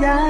yeah.